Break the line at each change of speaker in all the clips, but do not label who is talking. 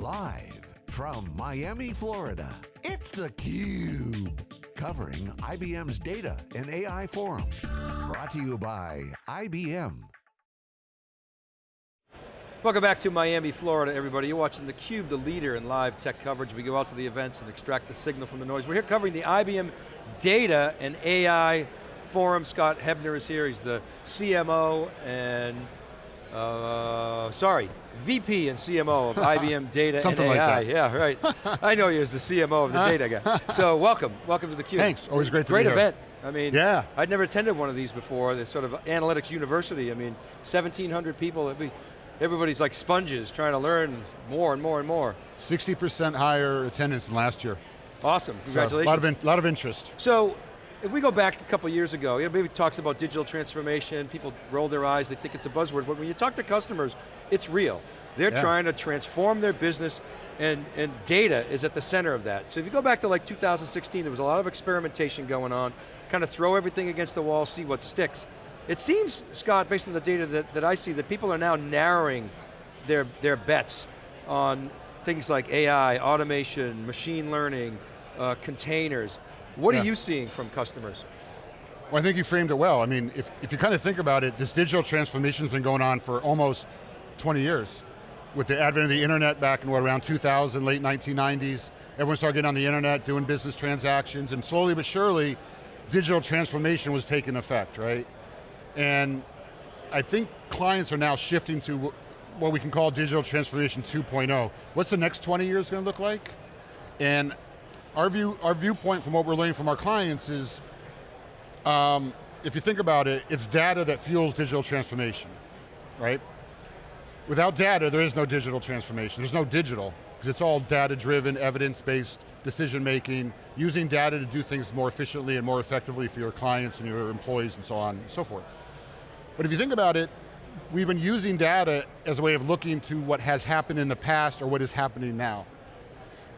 Live from Miami, Florida, it's theCUBE. Covering IBM's Data and AI Forum. Brought to you by IBM.
Welcome back to Miami, Florida, everybody. You're watching theCUBE, the leader in live tech coverage. We go out to the events and extract the signal from the noise. We're here covering the IBM Data and AI Forum. Scott Hebner is here, he's the CMO and, uh, sorry, VP and CMO of IBM Data and AI.
Like
yeah, right. I know you as the CMO of the data guy. So welcome, welcome to theCUBE.
Thanks, always great to
great
be
event.
Here. Great event.
I mean,
yeah.
I'd never attended one of these before, the sort of analytics university. I mean, 1,700 people, be, everybody's like sponges trying to learn more and more and more.
60% higher attendance than last year.
Awesome, congratulations.
So, a lot of, in, lot of interest.
So, if we go back a couple years ago, you know, maybe talks about digital transformation, people roll their eyes, they think it's a buzzword, but when you talk to customers, it's real. They're
yeah.
trying to transform their business and, and data is at the center of that. So if you go back to like 2016, there was a lot of experimentation going on, kind of throw everything against the wall, see what sticks. It seems, Scott, based on the data that, that I see, that people are now narrowing their, their bets on things like AI, automation, machine learning, uh, containers. What yeah. are you seeing from customers?
Well, I think you framed it well. I mean, if, if you kind of think about it, this digital transformation's been going on for almost 20 years. With the advent of the internet back in what, around 2000, late 1990s, everyone started getting on the internet, doing business transactions, and slowly but surely, digital transformation was taking effect, right? And I think clients are now shifting to what we can call digital transformation 2.0. What's the next 20 years going to look like? And our, view, our viewpoint from what we're learning from our clients is, um, if you think about it, it's data that fuels digital transformation, right? Without data, there is no digital transformation. There's no digital, because it's all data-driven, evidence-based decision making, using data to do things more efficiently and more effectively for your clients and your employees and so on and so forth. But if you think about it, we've been using data as a way of looking to what has happened in the past or what is happening now.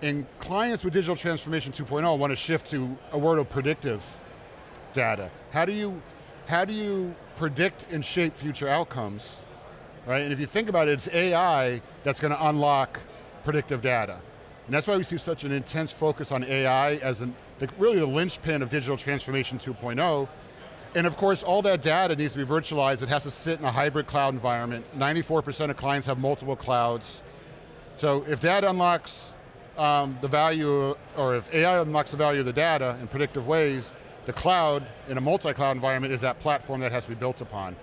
And clients with digital transformation 2.0 want to shift to a world of predictive data. How do you, how do you predict and shape future outcomes? Right, and if you think about it, it's AI that's going to unlock predictive data. And that's why we see such an intense focus on AI as an, the, really the linchpin of digital transformation 2.0. And of course, all that data needs to be virtualized. It has to sit in a hybrid cloud environment. 94% of clients have multiple clouds. So if data unlocks um, the value, or if AI unlocks the value of the data in predictive ways, the cloud in a multi-cloud environment is that platform that has to be built upon.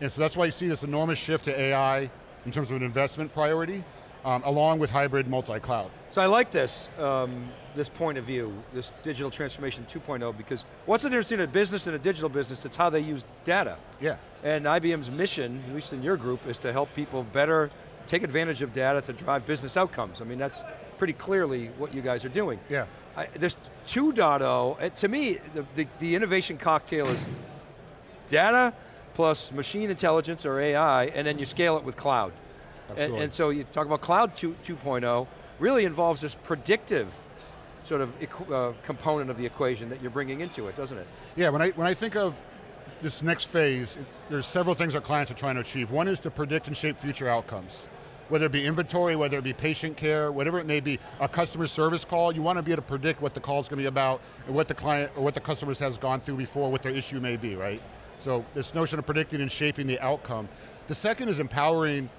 And so that's why you see this enormous shift to AI in terms of an investment priority, um, along with hybrid multi-cloud.
So I like this, um, this point of view, this digital transformation 2.0, because what's the difference between a business and a digital business? It's how they use data.
Yeah.
And IBM's mission, at least in your group, is to help people better take advantage of data to drive business outcomes. I mean, that's pretty clearly what you guys are doing.
Yeah.
I, this 2.0, to me, the, the, the innovation cocktail is data plus machine intelligence or AI, and then you scale it with cloud. And, and, so you talk about cloud 2, 2.0, really involves this predictive sort of uh, component of the equation that you're bringing into it, doesn't it?
Yeah, when I, when I think of this next phase, it, there's several things our clients are trying to achieve. One is to predict and shape future outcomes. Whether it be inventory, whether it be patient care, whatever it may be, a customer service call, you want to be able to predict what the call is going to be about, and what the client, or what the customer has gone through before, what their issue may be, right? So this notion of predicting and shaping the outcome. The second is empowering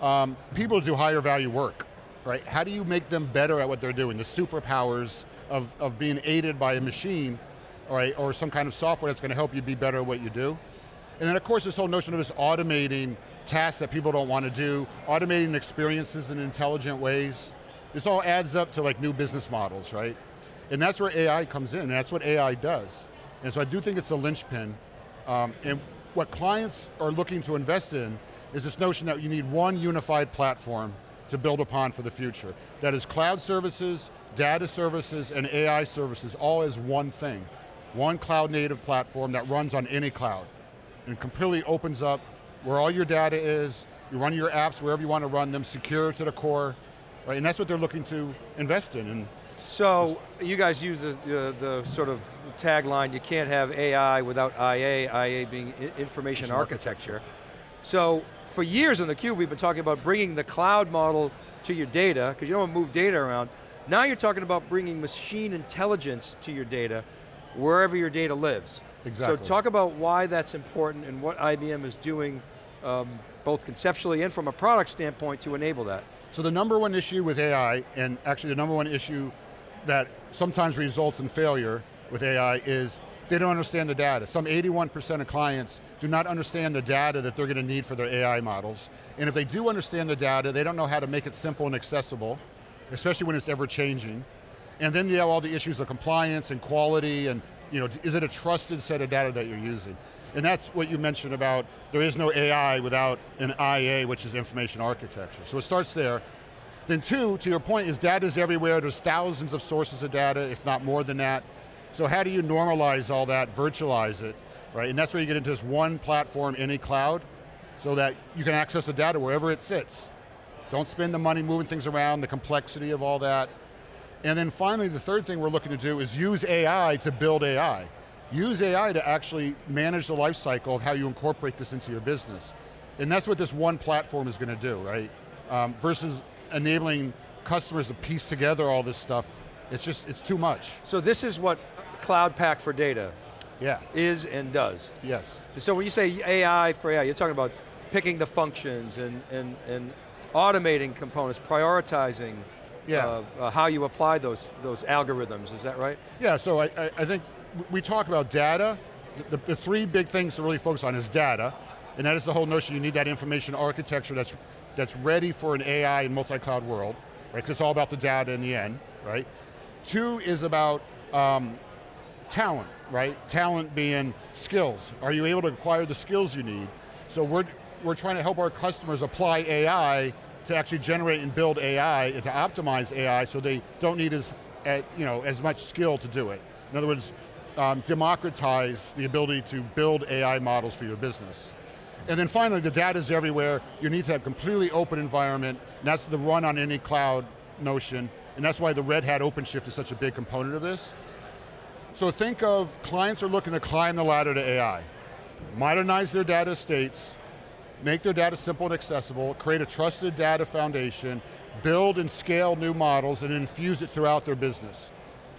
um, people to do higher value work, right? How do you make them better at what they're doing? The superpowers of, of being aided by a machine, right, or some kind of software that's going to help you be better at what you do. And then of course this whole notion of this automating tasks that people don't want to do, automating experiences in intelligent ways. This all adds up to like new business models, right? And that's where AI comes in, and that's what AI does. And so I do think it's a linchpin. Um, and what clients are looking to invest in is this notion that you need one unified platform to build upon for the future. That is cloud services, data services, and AI services all as one thing. One cloud native platform that runs on any cloud. And completely opens up where all your data is, you run your apps wherever you want to run them, secure to the core, right? And that's what they're looking to invest in. And
so, you guys use the, the, the, sort of tagline, you can't have AI without IA, IA being information architecture. So, for years in theCUBE, we've been talking about bringing the cloud model to your data, because you don't want to move data around. Now you're talking about bringing machine intelligence to your data, wherever your data lives.
Exactly.
So talk about why that's important and what IBM is doing, um, both conceptually and from a product standpoint to enable that.
So the number one issue with AI, and actually the number one issue that sometimes results in failure with AI is they don't understand the data. Some 81% of clients do not understand the data that they're going to need for their AI models. And if they do understand the data, they don't know how to make it simple and accessible, especially when it's ever changing. And then you have all the issues of compliance and quality and you know, is it a trusted set of data that you're using? And that's what you mentioned about there is no AI without an IA, which is information architecture. So it starts there. Then two, to your point, is data is everywhere. There's thousands of sources of data, if not more than that. So how do you normalize all that, virtualize it, right? And that's where you get into this one platform, any cloud, so that you can access the data wherever it sits. Don't spend the money moving things around, the complexity of all that. And then finally, the third thing we're looking to do is use AI to build AI. Use AI to actually manage the life cycle of how you incorporate this into your business. And that's what this one platform is going to do, right? Um, versus enabling customers to piece together all this stuff, it's just, it's too much.
So this is what Cloud Pak for Data
yeah.
is and does.
Yes.
So when you say AI for AI, you're talking about picking the functions and, and, and automating components, prioritizing yeah. Uh, uh, how you apply those, those algorithms, is that right?
Yeah, so I, I, I think we talk about data, the, the, three big things to really focus on is data, and that is the whole notion you need that information architecture that's, that's ready for an AI and multi-cloud world, right? Because it's all about the data in the end, right? Two is about um, talent, right? Talent being skills. Are you able to acquire the skills you need? So we're, we're trying to help our customers apply AI to actually generate and build AI and to optimize AI so they don't need as, you know, as much skill to do it. In other words, um, democratize the ability to build AI models for your business. And then finally, the data is everywhere. You need to have completely open environment, and that's the run on any cloud notion, and that's why the Red Hat OpenShift is such a big component of this. So think of clients are looking to climb the ladder to AI, modernize their data estates, make their data simple and accessible, create a trusted data foundation, build and scale new models, and infuse it throughout their business.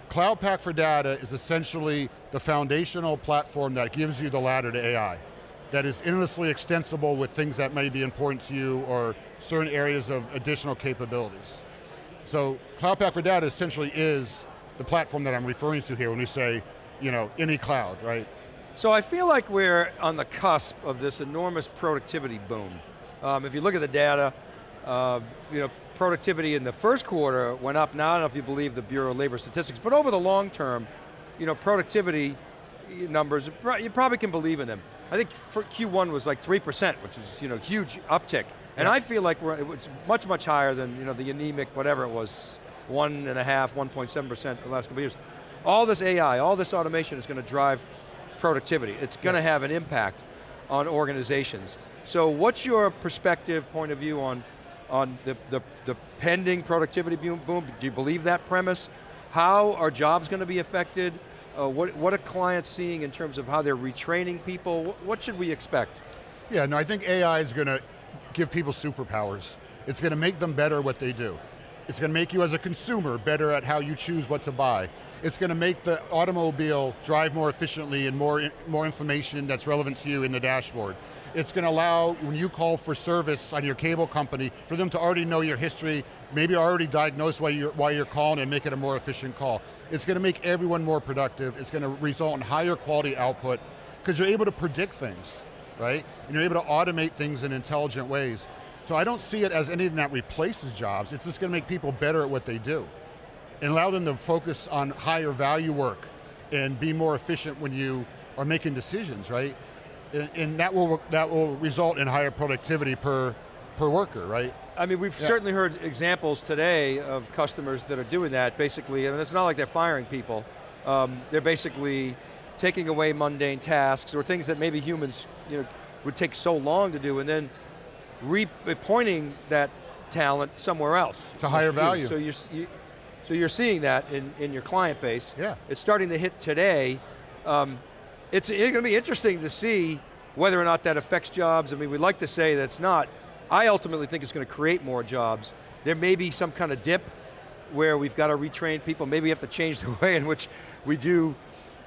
Cloud Pak for Data is essentially the foundational platform that gives you the ladder to AI, that is endlessly extensible with things that may be important to you or certain areas of additional capabilities. So Cloud Pak for Data essentially is the platform that I'm referring to here when we say, you know, any cloud, right?
So I feel like we're on the cusp of this enormous productivity boom. Um, if you look at the data, uh, you know, productivity in the first quarter went up, now I don't know if you believe the Bureau of Labor Statistics, but over the long term, you know, productivity numbers, you probably can believe in them. I think for Q1 was like 3%, which is, you know, huge uptick. And I feel like we're, it's much, much higher than, you know, the anemic, whatever it was, one and a half, 1.7% the last couple of years. All this AI, all this automation is going to drive productivity. It's going to yes. have an impact on organizations. So what's your perspective, point of view on, on the, the, the pending productivity boom, boom? Do you believe that premise? How are jobs going to be affected? Uh, what, what are clients seeing in terms of how they're retraining people? What, what should we expect?
Yeah, no, I think AI is going to give people superpowers. It's going to make them better at what they do. It's going to make you as a consumer better at how you choose what to buy. It's going to make the automobile drive more efficiently and more, more information that's relevant to you in the dashboard. It's going to allow, when you call for service on your cable company, for them to already know your history, maybe already diagnose why you're, why you're calling and make it a more efficient call. It's going to make everyone more productive. It's going to result in higher quality output, because you're able to predict things, right? And you're able to automate things in intelligent ways. So I don't see it as anything that replaces jobs, it's just going to make people better at what they do. And allow them to focus on higher value work and be more efficient when you are making decisions, right? And, and that, will, that will result in higher productivity per, per worker, right?
I mean, we've yeah. certainly heard examples today of customers that are doing that, basically, and it's not like they're firing people. Um, they're basically taking away mundane tasks or things that maybe humans you know, would take so long to do, and then pointing that talent somewhere else.
To higher value.
So you're, you, so you're seeing that in, in your client base.
Yeah.
It's starting to hit today. Um, it's, it's going to be interesting to see whether or not that affects jobs. I mean, we'd like to say that's not. I ultimately think it's going to create more jobs, there may be some kind of dip where we've got to retrain people. Maybe we have to change the way in which we do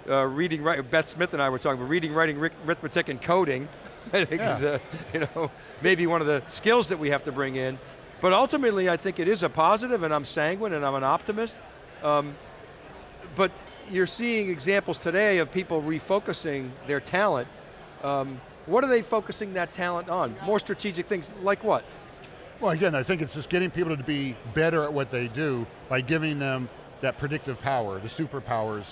uh, reading, right, Beth Smith and I were talking about reading, writing, arithmetic, and coding. I think
Yeah.
is uh, you know, maybe one of the skills that we have to bring in. But ultimately, I think it is a positive, and I'm sanguine, and I'm an optimist. Um, but you're seeing examples today of people refocusing their talent. Um, what are they focusing that talent on? More strategic things, like what?
Well, again, I think it's just getting people to be better at what they do by giving them that predictive power, the superpowers,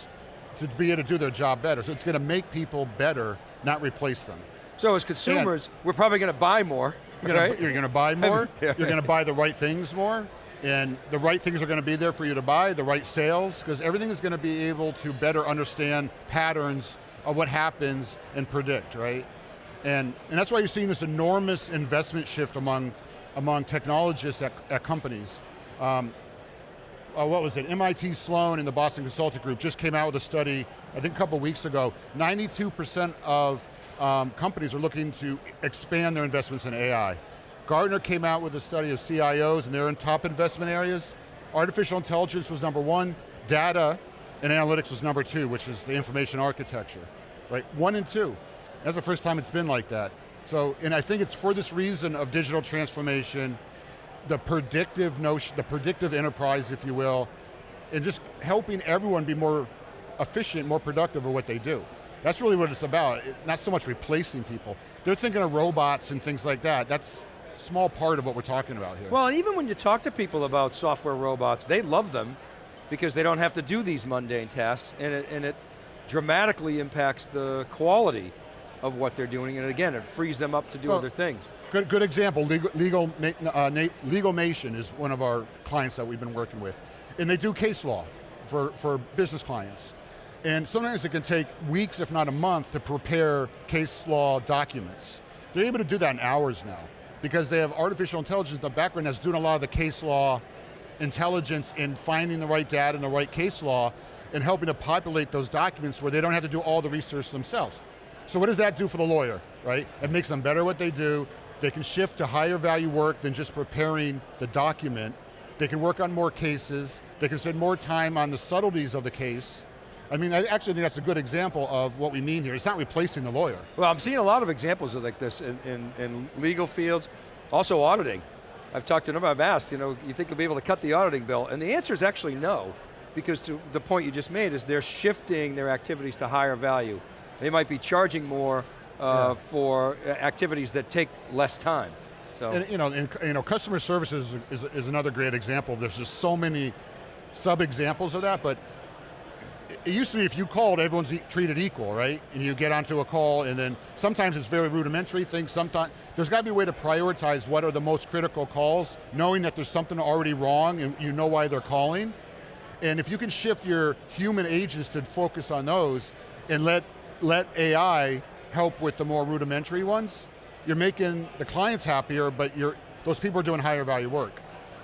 to be able to do their job better. So it's going to make people better, not replace them.
So as consumers, we're probably going to buy more,
You're gonna,
right?
you're gonna buy more,
Yeah,
you're gonna buy the right things more, and the right things are going to be there for you to buy, the right sales, because everything is going to be able to better understand patterns of what happens and predict, right? And, and that's why you're seeing this enormous investment shift among, among technologists at, at companies. Um, uh, what was it, MIT Sloan and the Boston Consulting Group just came out with a study, I think a couple weeks ago, 92% of um, companies are looking to expand their investments in AI. Gartner came out with a study of CIOs and they're in top investment areas. Artificial intelligence was number one, data and analytics was number two, which is the information architecture, right? One and two. That's the first time it's been like that. So, and I think it's for this reason of digital transformation, the predictive notion, the predictive enterprise, if you will, and just helping everyone be more efficient, more productive at what they do. That's really what it's about, it- not so much replacing people. They're thinking of robots and things like that. That's a small part of what we're talking about here.
Well, and even when you talk to people about software robots, they love them because they don't have to do these mundane tasks, and it, and it dramatically impacts the quality of what they're doing, and again, it frees them up to do
Well,
other things.
Good, good example, Legal, Legal, uh, Legalmation is one of our clients that we've been working with. And they do case law for, for business clients. And sometimes it can take weeks, if not a month, to prepare case law documents. They're able to do that in hours now because they have artificial intelligence in the background that's doing a lot of the case law intelligence in finding the right data and the right case law and helping to populate those documents where they don't have to do all the research themselves. So what does that do for the lawyer, right? It makes them better at what they do. They can shift to higher value work than just preparing the document. They can work on more cases. They can spend more time on the subtleties of the case. I mean, I actually think that's a good example of what we mean here. It's not replacing the lawyer.
Well, I'm seeing a lot of examples of like this in, in, in legal fields, also auditing. I've talked to a number, I've asked, you know, you think you'll be able to cut the auditing bill? And the answer is actually no, because to the point you just made is they're shifting their activities to higher value. They might be charging more uh,
Yeah.
for uh, activities that take less time. So,
And you know, and, you know, customer services is, is another great example. There's just so many sub-examples of that, but it- used to be if you called, everyone's e- treated equal, right? And you get onto a call and then sometimes it's very rudimentary things, sometimes, there's got to be a way to prioritize what are the most critical calls, knowing that there's something already wrong and you know why they're calling. And if you can shift your human agents to focus on those and let, let AI help with the more rudimentary ones, you're making the clients happier, but you're, those people are doing higher value work.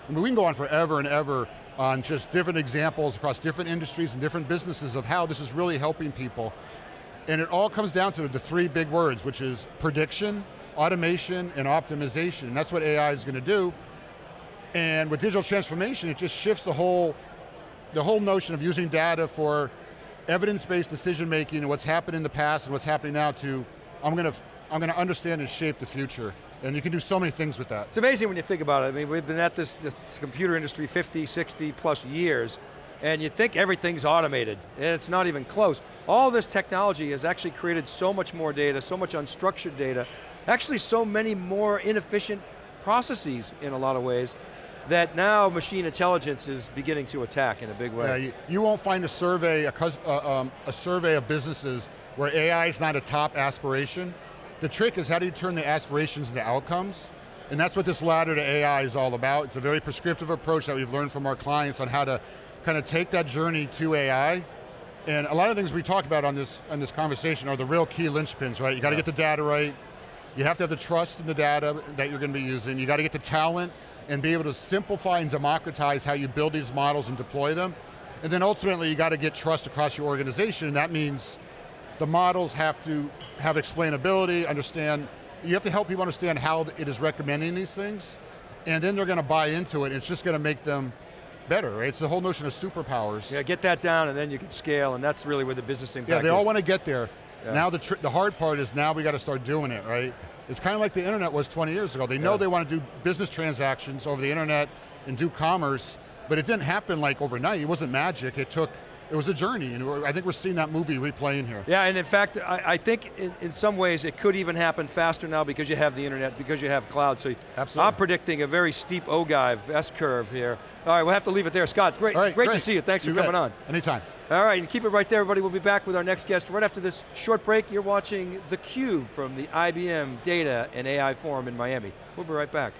I mean, we can go on forever and ever on just different examples across different industries and different businesses of how this is really helping people. And it all comes down to the three big words, which is prediction, automation, and optimization. And that's what AI is going to do. And with digital transformation, it just shifts the whole, the whole notion of using data for evidence-based decision making and what's happened in the past and what's happening now to, I'm going to, I'm going to understand and shape the future. And you can do so many things with that.
It's amazing when you think about it. I mean, we've been at this, this computer industry 50, 60 plus years, and you think everything's automated, and it's not even close. All this technology has actually created so much more data, so much unstructured data, actually so many more inefficient processes in a lot of ways, that now machine intelligence is beginning to attack in a big way.
Yeah, you, you won't find a survey, a, uh, um, a survey of businesses where AI is not a top aspiration. The trick is how do you turn the aspirations into outcomes? And that's what this ladder to AI is all about. It's a very prescriptive approach that we've learned from our clients on how to kind of take that journey to AI. And a lot of things we talk about on this, on this conversation are the real key linchpins, right? You got to get the data right, you have to have the trust in the data that you're going to be using. You got to get the talent and be able to simplify and democratize how you build these models and deploy them. And then ultimately you got to get trust across your organization and that means the models have to have explainability, understand, you have to help people understand how it is recommending these things and then they're going to buy into it, and it's just going to make them better, right? It's the whole notion of superpowers.
Yeah, get that down and then you can scale and that's really where the business impact
Yeah, they all
is.
want to get there.
Yeah.
Now the, the hard part is now we got to start doing it, right? It's kind of like the internet was 20 years ago. They know
Yeah.
they want to do business transactions over the internet and do commerce, but it didn't happen like overnight. It wasn't magic. It took, it was a journey, and I think we're seeing that movie replaying here.
Yeah, and in fact, I, I think in, in some ways it could even happen faster now because you have the internet, because you have cloud. So
Absolutely.
I'm predicting a very steep ogive S-curve here. All right, we'll have to leave it there. Scott, great,
right,
great, to see you. Thanks
You
for coming
bet.
on.
Anytime.
All right, and keep it right there, everybody. We'll be back with our next guest right after this short break. You're watching theCUBE from the IBM Data and AI Forum in Miami. We'll be right back.